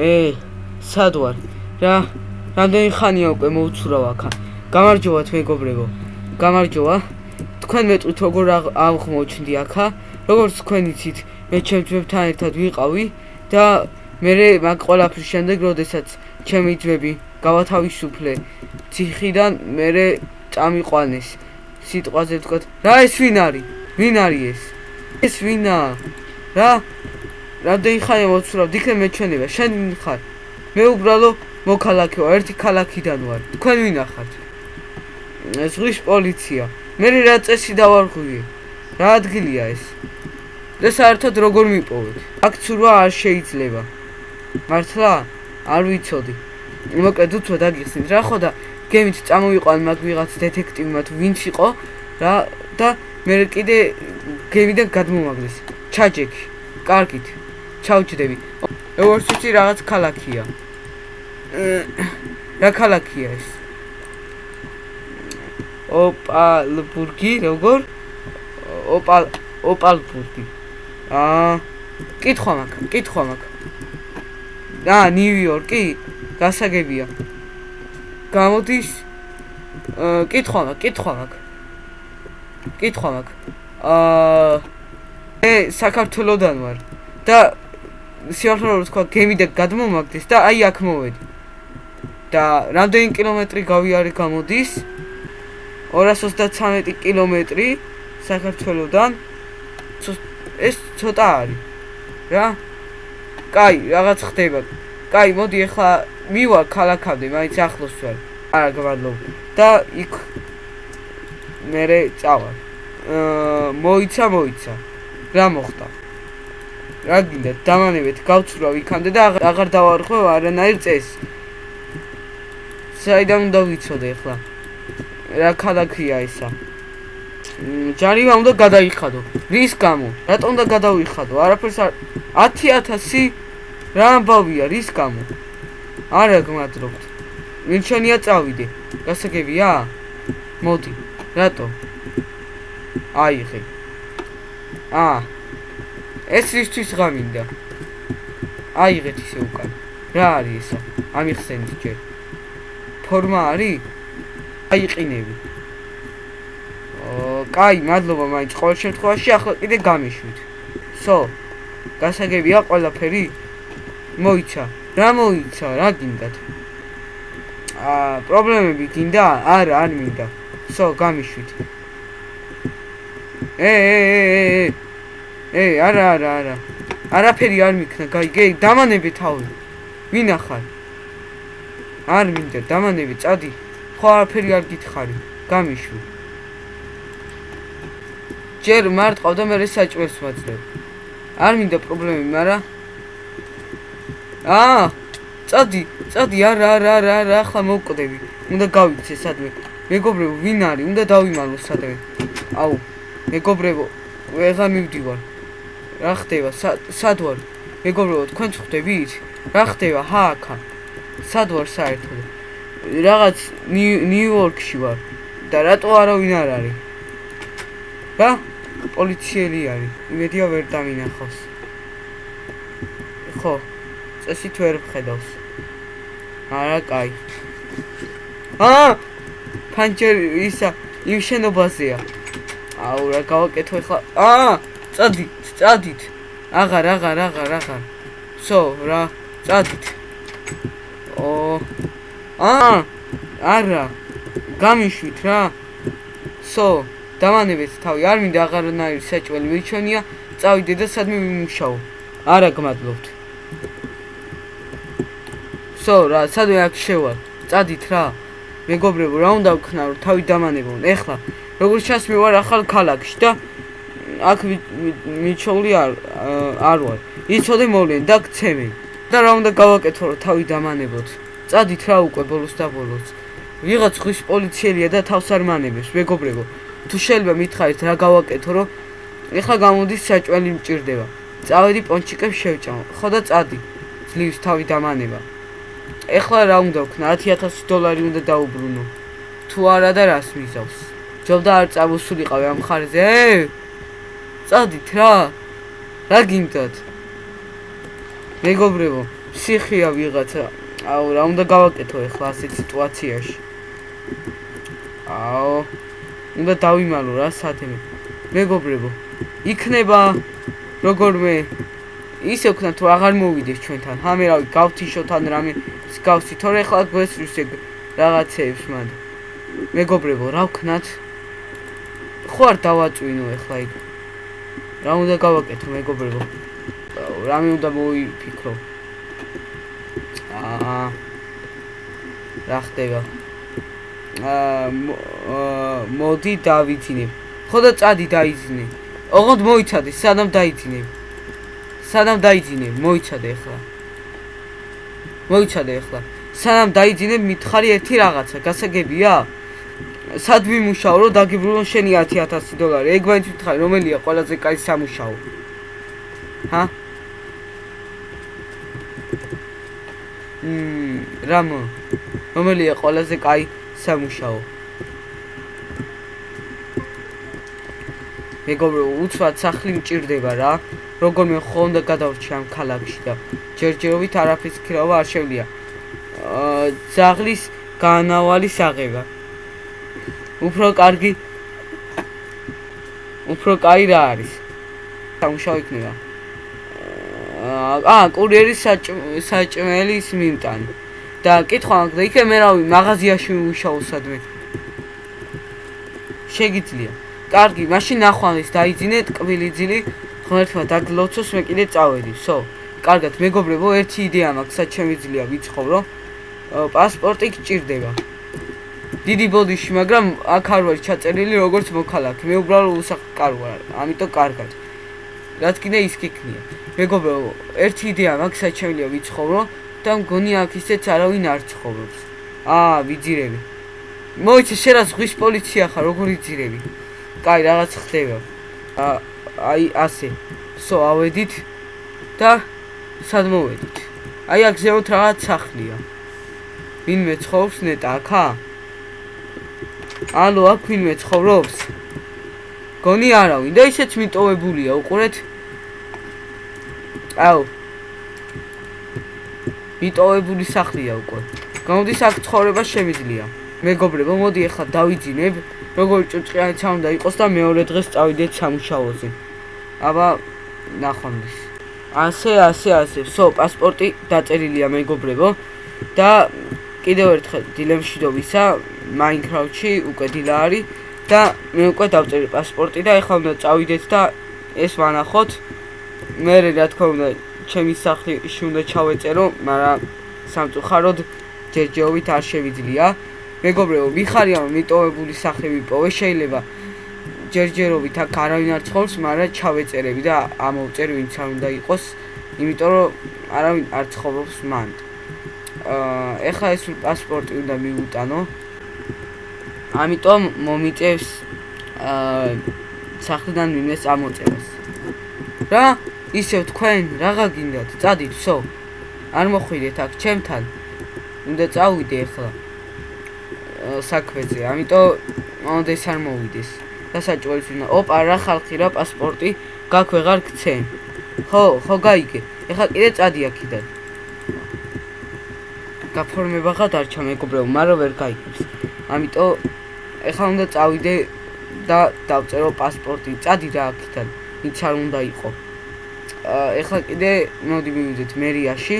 ე სად ვარ რა რამდენი ხანია უკვე მოვცურავ აქა? გამარჯობათ მეგობრებო გამარჯობა. თქვენ მეტყვით როგორ აღმოჩნდი აქა? როგორც თქვენ იცით მე ჩემ ძმებთან ერთად ვიყავი და მე მაგ ყველაფრის შემდეგ როდესაც ჩემი ძმები გავათავისუფლე ციხიდან მე წამიყვანეს. სიტყვაზე ვთქვა რა ეს ვინ არის ვინ არის ეს? ეს ვინა რა? რამდენი ხანი მოცურავ იქნებ მეჩვენება შენ ხარ? მე უბრალო მოქალაქე ვარ ერთი ქალაქიდან ვარ. თქვენ ვინ ახართ? ზღვის პოლიცია. მე რა წესი დავარღვიე რა ადგილია ეს? და საერთოდ როგორ მიპოვეთ? აქ ცურვა არ შეიძლება. მართლა? არ ვიცოდი. მოკლედ უცბად დაგიხსნით რა ხო და გემით წამოვიყვან მაგ ვიღაც დეტექტივმა თუ ვინც იყო რა და მე კიდე გემიდან გადმომაგდეს ჩაჯექი კარგით ჩავჭდები. როგორც ვიცი რაღაც ქალაქია. რა ქალაქია ეს? ოპალბურგი, როგორ? ოპალ ოპალბურგი. აა, კითხვა მაქვს, კითხვა მაქვს. აა, ნიუ-იორკი? გასაგებია. გამოდის? აა, კითხვა მაქვს, კითხვა მაქვს. კითხვა მაქვს. აა, ე საქართველოსდან ვარ. და სიახლოვე თქვა გემი და გადმომაგდეს და აი აქ მოვედი. და რამდენი კილომეტრი გავიარე გამოდის? 233 კილომეტრი საქართველოსდან. ეს ცოტა არის. რა? კაი, რაღაც ხდება. კაი, მოდი ახლა მივა ქალაქამდე, მაინც ახლოს ვარ. არა, გაბადლობ. და იქ მე წავალ. აა მოიცა, მოიცა. რა მოხდა? რა გინდა? დამანებით გავცრავ იქამდე და აღარ დავარღვევ არანაირ წესს საიდან უნდა ვიცოდე ახლა? რა ქალაქია ისა ჯარიმა უნდა გადაიხადო. რის გამო? რატომ უნდა გადავიხადო? არაფერს არ 10000 რა ამბავია რის გამო? არა გმადლობთ ვინ შენია წავიდე. გასაგებია? მოდი რატო? აიღე აა ეს ისთვის გამინდა აიღეთ ისე უკან. რა არის ესა? ამიხსენით ჯერ. ფორმა არის? აიყინები ო კაი მადლობა მაინც. ყოველ შემთხვევაში ახლა კიდე გამიშვით. სო გასაგებია ყველაფერი? მოიცა. რა მოიცა? რა გინდათ? ა პრობლემები გინდა? არა არ მინდა სო გამიშვით ე ე ე ე ეი, არა, არა, არა. არაფერი არ მიქნა, გაიგე, დამანები თავი. ვინ ახარ? არ მინდა, დამანები, წადი. ხო არაფერი არ გითხარი. გამიშვი. ჯერ მარტყავ და მე საჭმელს ვაძლევ. არ მინდა პრობლემები, მაგრამ აა, წადი, წადი, არა, არა, არა, ახლა მოვკვდები. უნდა გავიქცე სადმე. მეგობრებო, ვინ არის? უნდა დავიმალო სადმე. აუ, მეგობრებო, ვეღარ მივდივარ. რა ხდება? სად ვარ? მეგობრებო, თქვენ ხვდებით? რა ხდება? ჰააკა. სად ვარ საერთოდ? რაღაც ნიუ-იორკში ვარ. და რატო არავინ არ არის? რა? პოლიციელი არის. იმედია ვერ დამინახავს. ხო. წესით ვერ ვხედავს. არა, კაი. აა! პანჩერი ისა იმ შენობაზეა. აუ, რა გავაკეთო ახლა? აა! წადი. წადით. აღარ, აღარ, აღარ, აღარ. სო, რა, წადით. ო. აა! არა. გამიშვით რა. სო, დამანებით თავი. არ მინდა აღარნაირი საჭველი მიჩვენია. წავიდე და სადმე მიმუშაო. არა, გმადლობთ. სო, რა, სადმე აქ შევალ. წადით რა. მეგობრებო, რა უნდა ვქნა, რომ თავი დამანებონ. ეხლა, როგორც ჩანს, მე ვარ ახალ ქალაქში და აქ მიჩოვლი არ არ ვარ. იცოდე მოვლენ და გცემი. და რა უნდა გავაკეთო რომ თავი დამანებოთ. წადით რა უკვე ბოლოს და ბოლოს. ვიღაც ხვის პოლიციელია და თავს არ მანებებს, მეგობრებო. თუ შეიძლება მითხარით რა გავაკეთო რომ ეხლა გამოდის საჭველი მჭirdება. წავედი პონჩიკებს შევჭამ. ხო და წადი. ძლივს თავი დამანება. ეხლა რა უნდა ვქნა? 10000 დოლარი უნდა დაუბრუნო. თუ არა და რას მიზავს? ჯობდა არ წავუსულიყავი ამ ხარზე? წადით რა რა გინდათ მეგობრებო ფსიქია ვიღაცა აუ რა უნდა გავაკეთო ახლა ასეთ სიტუაციაში აუ უნდა დავიმალო რა სათემე მეგობრებო იქნება როგორმე ისე ვქნა თუ აღარ მოვიდეს ჩვენთან ჰამე რავი გავთიშოთ ან რამე გავსი თორე ახლა გვესრს ეგ რაღაცეებს მანდ. მეგობრებო რა ვქნათ? ხო არ დავაწვინო ახლა იქ. რა უნდა გავაკეთო მეგობრებო? რამე უნდა მოიფიქრო. აა რა ხდება? აა მოდი დავიძინებ. ხო და წადი დაიძინე. ოღონდ მოიცადე სანამ დაიძინებ სანამ დაიძინე მოიცადე ახლა. მოიცადე ახლა. სანამ დაიძინებ მითხარი ერთი რაღაცა გასაგებია? სად ვიმუშაო რომ დაგიბრუნო შენი 10000 დოლარი? ეგ მაინც ვითხარი რომელია ყველაზე კაი სამუშაო? ჰა? მმ რამო? რომელია ყველაზე კაი სამუშაო? მეგობრო უცბად სახლი მჭირდება რა როგორმე ხონდა გადავრჩი ამ ქალაქში და ჯერჯერობით არაფრის ქრავა არ შევლია. აა ზაღლის განავალი საღება უფრო კარგი უფრო კაი რა არის? სამშაო იქნება. აა კურიერის საჭმელის მიმტანი. და კითხვა მაგდა იქე მე რავი მაღაზიაში ვიმუშაო სადმე. შეგიძლია. კარგი მაშინ ნახვამის დაიძინე ტკბილი ძილი ღმერთმა დაგლოცოს მე კიდე წავედი სო კარგად მეგობრებო ერთი იდეა მაქვს სად შემიძლია ვიცხოვრო პასპორტი გჭირდება დიდი ბოდიში, მაგრამ აქ არ ვარ ჩაწერილი როგორც მოქალაქე. მე უბრალოდ უსახკარ ვარ, ამიტომ კარგად. რაც კიდე ის გიქნია. მეგობრო, ერთი იდეა მაქვს, საჩემლია ვიცხოვრო და მგონი აქ ისეც არავინ არ ცხოვრობს. აა, ვიძირები. მოიცე, შენ რა ზღვის პოლიცია ხარ, როგორ ვიძირები? კაი, რაღაც ხდება. აა, აი ასე. სო, ავედით და სად მოვედით? აი აქ ზემოთ რაღაც სახლია. ვინმე ცხოვრობს ნეტა აქა? ალო, აქ ვინმე ცხოვრობს? გონი არავინ და ისეც მიტოვებულია, უყურეთ. აუ. მიტოვებული სახლია უკვე. გამოდის აქ ცხოვრება შემიძლია. მეგობრებო, მოდი ახლა დავიძინებ, როგორი ჭუჭყიანიც უნდა იყოს და მეორე დღეს წავიდეთ სამუშაოზე. აბა, ნახვამდის. ასე, ასე, ასე. სო, პასპორტი დაწერილია მეგობრებო. და კიდევ ერთხელ დილემშვიდობისა მაინკრაფტში უკვე დილა არის. და მე უკვე დავწერე პასპორტი და ეხლა უნდა წავიდეთ და ეს ვანახოთ. მე რა თქმა უნდა ჩემი სახლში უნდა ჩავეწერო მაგრამ სამწუხაროდ ჯერჯერობით არ შევიძლია. მეგობრებო ვიხარია მიტოვებული სახლები პოვე შეიძლება ჯერჯერობით აქ არავინ არ ცხოვრობს მაგრამ ჩავეწერები და ამოვწერ ვინც არ უნდა იყოს იმიტომ რომ არავინ არ ცხოვრობს მანდ აა ეხლა ეს პასპორტი უნდა მიუტანო ამიტომ მომიწევს აა სახლიდან მიმეს ამოწევას. რა? ისევ თქვენ რაღა გინდათ? წადით, სო. არ მოხვიდეთ აქ ჩემთან. უნდა წავიდე ახლა. საქმეზე, ამიტომ მომდეს არ მოვიდეს. დასაჭველი ძინა. ოპა, რა ხალხი რა პასპორტი გაქვე ღარ გცენ. ხო, ხო გაიგე. ეხლა კიდე წადი აქიდან. გაფორმება ხა დარჩა მეგობრებო, მაგრამ ვერ გაიგებს. ამიტომ ეხლა უნდა წავიდე და დავწერო პასპორტი. წადი რა აქიდან, ვინც არ უნდა იყო. ეხლა კიდე მოდი მივიდეთ მერიაში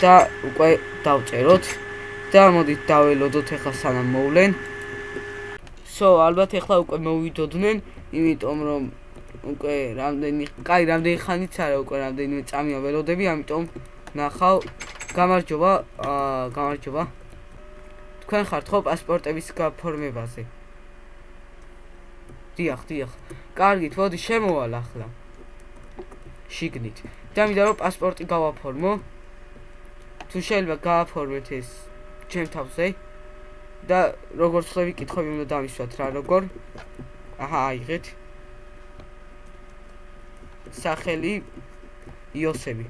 და უკვე დავწეროთ და მოდით დაველოდოთ ეხლა სანამ მოვლენ. სო, ალბათ ეხლა უკვე მოვიდოდნენ, იმიტომ რომ უკვე რამდენი, კაი, რამდენი ხანიც არა უკვე რამდენიმე წამია ველოდები, ამიტომ ნახავ გამარჯობა, აა გამარჯობა. თქვენ ხართ ხო პასპორტების გაფორმებაზე? დიახ, დიახ. კარგით, მოდი შემოვალ ახლა. შიგნით. დამიდა რომ პასპორტი გავაფორმო. თუ შეიძლება გააფორმეთ ეს ჩემ თავზე. და როგორც ხვდები, კითხვები უნდა დამისვათ რა, როგორ? აჰა, აიღეთ. სახელი იოსები.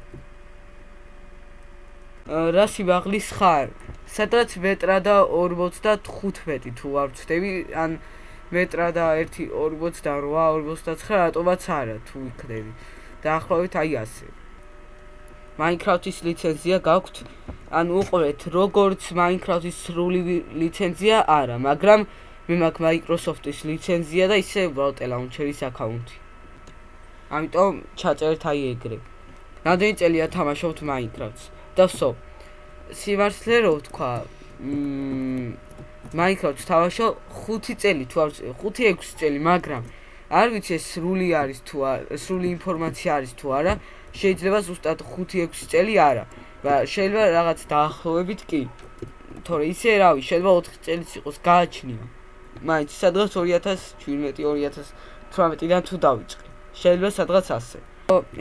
რა სიმაღლის ხარ? სადაც მეტრა და 45 თუ არ ვწდები, ან მეტრა და 1.48 და 8.29 რატომაც არა თუ იქნები. დაახლოებით აი ასე. Minecraft-ის ლიცენზია გაქვთ? ანუ უყურეთ, როგორც Minecraft-ის სრული ლიცენზია არა, მაგრამ მე მაქვს Microsoft-ის ლიცენზია და ისე უბრალოდ launcher-ის აკაუნთი. ამიტომ ჩაწერეთ აი ეგრე. რამდენი წელია თამაშობთ Minecraft-ს? და ვსო. სიმართლე რო ვთქვა, მმ Minecraft-ს თამაშო 5 წელი თუ არ 5-6 წელი, მაგრამ არ ვიცი ეს სრული არის თუ არა, სრული ინფორმაცია არის თუ არა, შეიძლება ზუსტად 5-6 წელი არა. შეიძლება რაღაც დაახლოებით კი. თორე ისე რავი, შეიძლება 4 წელიც იყოს გააჩნია. მაინც სადღაც 2017-2018-დან თუ დავიწყე. შეიძლება სადღაც ასე.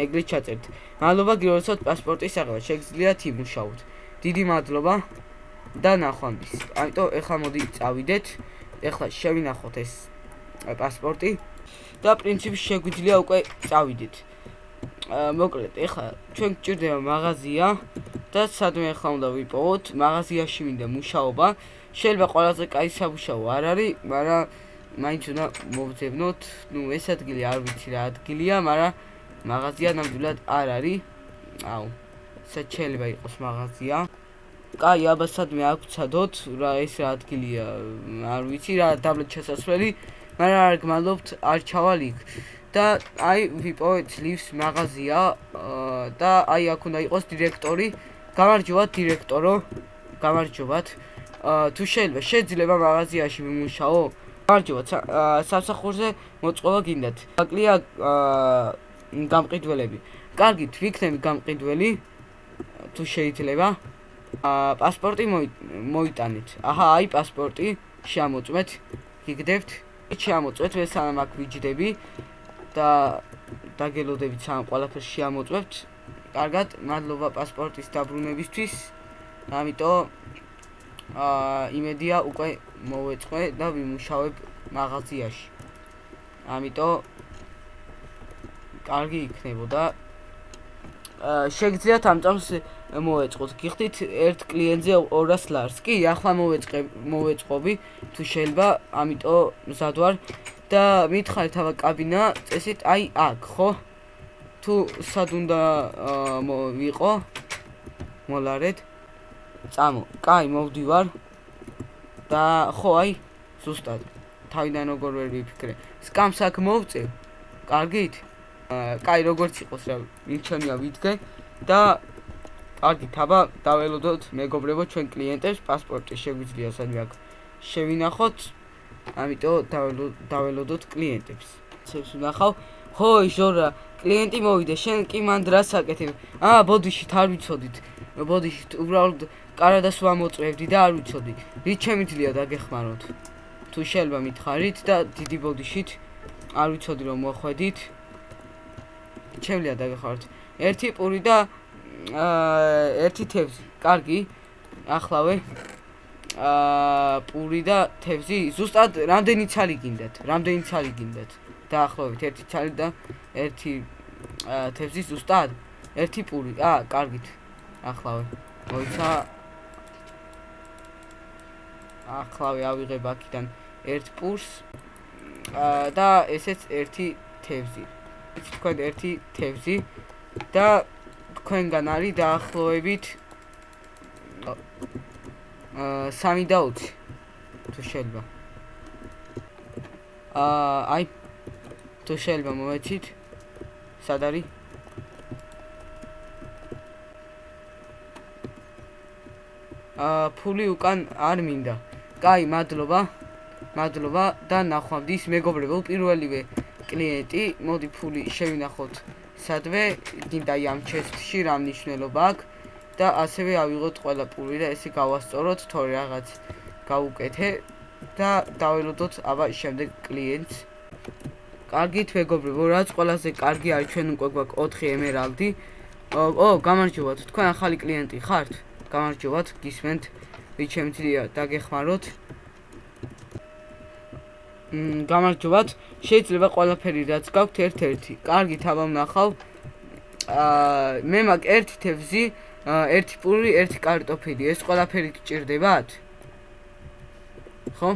ეგრე ჩაწერთ. მადლობა გიორგოსოთ პასპორტის აღება. შეგიძლიათ იმუშაოთ. დიდი მადლობა და ნახვამდის. ამიტომ ეხლა მოდი წავიდეთ. ეხლა შევინახოთ ეს პასპორტი და პრინციპში შეგვიძლია უკვე წავიდეთ. მოკლედ, ეხლა ჩვენ გჭირდება მაღაზია და სადმე ახლა უნდა ვიპოვოთ, მაღაზიაში მინდა მუშაობა. შეიძლება ყველაზე კაი სამუშაო არ არის, მაგრამ მაინც უნდა მოვძებნოთ. ნუ ეს ადგილი არ ვიცი რა ადგილია, მაგრამ მაღაზია ნამდვილად არ არის. აუ, შეიძლება იყოს მაღაზია. კაი, აბა სადმე აგვცადოთ, რა ეს რა ადგილია, არ ვიცი რა დაბლეთ შესასვლელი, მაგრამ არ გმადლობთ, არ ჩავალ იქ. და აი ვიპოვეთ ლივს მაღაზია და აი აქ უნდა იყოს დირექტორი. გამარჯობათ დირექტორო. გამარჯობათ. თუ შეიძლება შეიძლება მაღაზიაში მიმუშაო? გამარჯობათ. სამსახურზე მოწყობა გინდათ. აკლია გამყიდველები. კარგით, ვიქნები გამყიდველი. თუ შეიძლება. აა პასპორტი მოიტანეთ. აჰა, აი პასპორტი შემოწმეთ. გიგდებთ? შემოწმეთ, მე სანამ აქ ვიჯდები. და დაგელოდებით სამ ყველაფერს შეამოწმებთ. კარგად, მადლობა პასპორტის დაბრუნებისთვის. ამიტომ აა იმედია უკვე მოვეწყვე და ვიმუშავებ მაღაზიაში. ამიტომ კარგი იქნებოდა. აა შეგძლიათ ამ წამს მოვეწყოთ. გიხდით ერთ კლიენტზე 200 ლარს. კი, ახლა მოვეწყე მოვეწყობი. თუ შეიძლება, ამიტომ მზად ვარ. და მითხარით აბა კაბინა წესით აი აქ ხო? თუ სად უნდა ვიყო? მოლარეთ. წამო. კაი მოვდივარ. და ხო აი ზუსტად. თავიდან როგორ ვერ ვიფიქრე. სკამს აქ მოვწე. კარგით? კაი როგორც იყოს რა მიჩემია ვიდგე და კარგით აბა დაველოდოთ მეგობრებო ჩვენ კლიენტებს პასპორტი შეგვიძლია სადმე აქ შევინახოთ ამიტომ დაველოდოთ კლიენტებს. ცებს ვნახავ. ხო, ჟორა, კლიენტი მოვიდა, შენ კი მან დრას აკეთებ. აა, ბოდიში არ ვიცოდით. ბოდიში უბრალოდ კარადას ვამოწევდი და არ ვიცოდი. რით შემიძლია დაგეხმაროთ? თუ შეიძლება მითხარით და დიდი ბოდიშით არ ვიცოდი რომ მოხვედით. შემიძლია დაგეხმაროთ. ერთი პური და ერთი თევზი. კარგი. ახლავე. აა პური და თევზი ზუსტად რამდენი ცალი გინდათ? რამდენი ცალი გინდათ? დაახლოებით ერთი ცალი და ერთი თევზი ზუსტად? ერთი პური. აა, კარგით. ახლავე. მოიცა ახლავე ავიღებ აქიდან ერთ პურს აა და ესეც ერთი თევზი. თქვენ ერთი თევზი და თქვენგან არის დაახლოებით აა 3 და 20 თუ შეიძლება. აა აი თუ შეიძლება მომეცით. სად არის? აა ფული უკან არ მინდა. კაი მადლობა. მადლობა და ნახვამდის მეგობრებო პირველივე კლიენტი მოდი ფული შევინახოთ სადვე გინდა ამ ჩესტში რა მნიშვნელობა აქვს და ასევე ავიღოთ ყველა პური და ესე გავასწოროთ თორე რაღაც გავუკეთე და დაველოდოთ აბა შემდეგ კლიენტს. კარგით მეგობრებო რაც ყველაზე კარგი არის ჩვენ უკვე გვაქვს 4 ემერალდი. ო გამარჯობათ თქვენ ახალი კლიენტი ხართ? გამარჯობათ გისმენთ. ვით შემიძლია დაგეხმაროთ. მ გამარჯობათ შეიძლება ყველაფერი რაც გაქვთ ერთ-ერთი კარგით აბა ვნახავ აა მე მაგ ერთი თევზი ერთი პური, ერთი კარტოფილი. ეს ყველაფერი გჭირდებათ? ხო?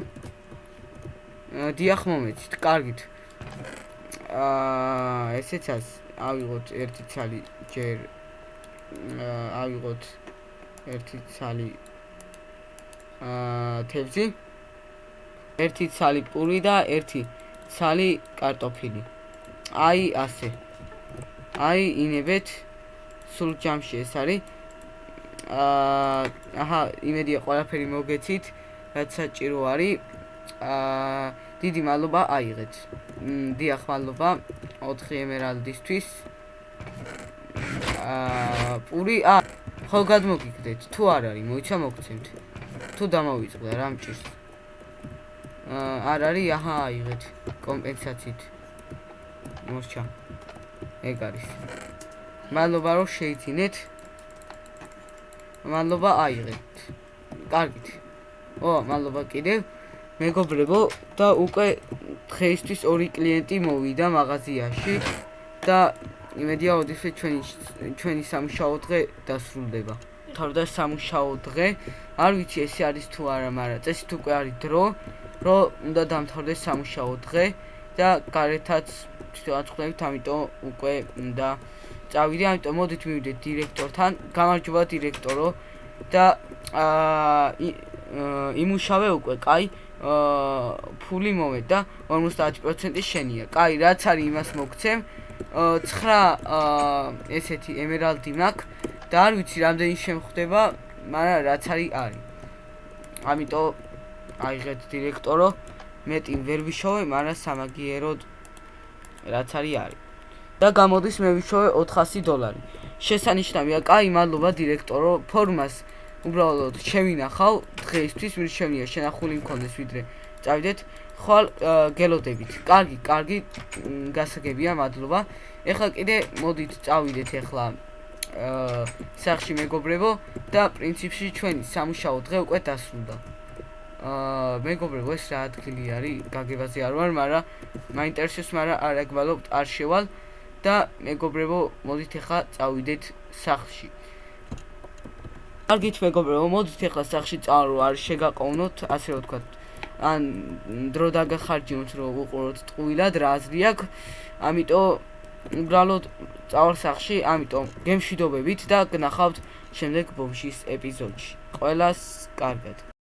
აა, დიახ, მომეცით. კარგით. აა, ესეც ას ავიღოთ ერთი ცალი ჯერ აა, ავიღოთ ერთი ცალი აა, თევზი. ერთი ცალი პური და ერთი ცალი კარტოფილი. აი ასე. აი ინებეთ სულ ჯამში ეს არის. აა, აჰა, იმედია ყველაფერი მოგეცით, რაც საჭირო არის. აა, დიდი მადლობა აიღეთ. დიახ, მადლობა 4 ემერალდისთვის. აა, პური, ა, ხო გადმოგიგდეთ, თუ არ არის, მოიცა მოგცემთ. თუ დამოვიწყდა რა მჭირს. არ არის აჰა აიღეთ კომპენსაციით. მოსჩა ეგ არის. მადლობა რომ შეიცინეთ. მადლობა აიღეთ. კარგით. ო მადლობა კიდევ. მეგობრებო და უკვე დღეისთვის ორი კლიენტი მოვიდა მაღაზიაში და იმედია ოდესე ჩვენი ჩვენი სამუშაო დღე დასრულდება. თავდა სამუშაო დღე. არ ვიცი ეს არის თუ არა მაგრამ წესით უკვე არის დრო რომ უნდა დამთავრდეს სამუშაო დღე და გარეთაც თვითონაც ამიტომ უკვე უნდა წავიდე, ამიტომ მოდით მივიდეთ დირექტორთან. გამარჯობა დირექტორო და აა იმუშავე უკვე, კაი. აა ფული მომეთ და 50% შენია. კაი, რაც არის იმას მოგცემ. 9 აა ესეთი ემერალდი მაქვს და არ ვიცი რამდენი შემხვდება, მაგრამ რაც არის არის. ამიტომ აიღეთ დირექტორო. მეტი ვერ ვიშოვე მაგრამ სამაგიეროდ რაც არის არის. და გამოდის მე ვიშოვე 400 დოლარი. შესანიშნავია კაი მადლობა დირექტორო ფორმას უბრალოდ შევინახავ დღეისთვის მის შემია შენახული მქონდეს ვიდრე. წავიდეთ ხვალ გელოდებით. კარგი კარგი გასაგებია მადლობა ეხლა კიდე მოდით წავიდეთ ეხლა სახში მეგობრებო და პრინციპში ჩვენი სამუშაო დღე უკვე დასრულდა აა მეგობრებო ეს რა ადგილი არის? გაგებაზე არ ვარ მაგრამ მაინტერესებს მაგრამ არ აკვალობთ არ შევალ და მეგობრებო მოდით ახლა წავიდეთ სახლში. კარგით მეგობრებო მოდით ახლა სახლში წავალ არ შეგაყოვნოთ ასე რომ ვთქვათ ან დრო დაგახარჯინოთ რომ უყუროთ ტყუილად რა აზრი აქვს. ამიტომ უბრალოდ წავალ სახლში ამიტომ გემშვიდობებით და გნახავთ შემდეგ ბომშის ეპიზოდში. ყველას კარგად